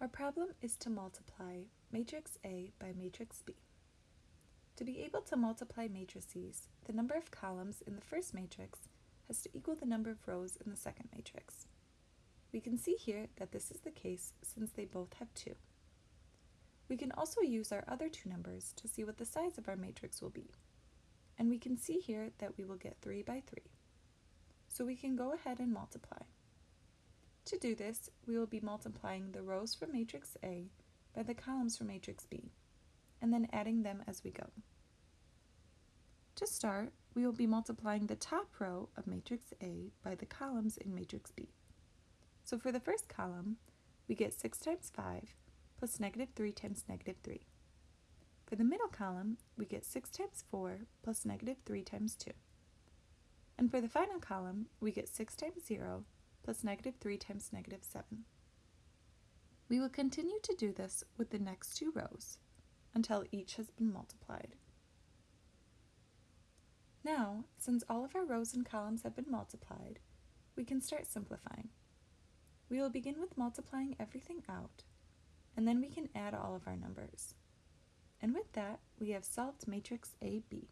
Our problem is to multiply matrix A by matrix B. To be able to multiply matrices, the number of columns in the first matrix has to equal the number of rows in the second matrix. We can see here that this is the case since they both have 2. We can also use our other two numbers to see what the size of our matrix will be. And we can see here that we will get 3 by 3. So we can go ahead and multiply. To do this, we will be multiplying the rows from matrix A by the columns from matrix B, and then adding them as we go. To start, we will be multiplying the top row of matrix A by the columns in matrix B. So for the first column, we get 6 times 5 plus negative 3 times negative 3. For the middle column, we get 6 times 4 plus negative 3 times 2. And for the final column, we get 6 times 0 plus negative 3 times negative 7. We will continue to do this with the next two rows until each has been multiplied. Now, since all of our rows and columns have been multiplied, we can start simplifying. We will begin with multiplying everything out, and then we can add all of our numbers. And with that, we have solved matrix AB.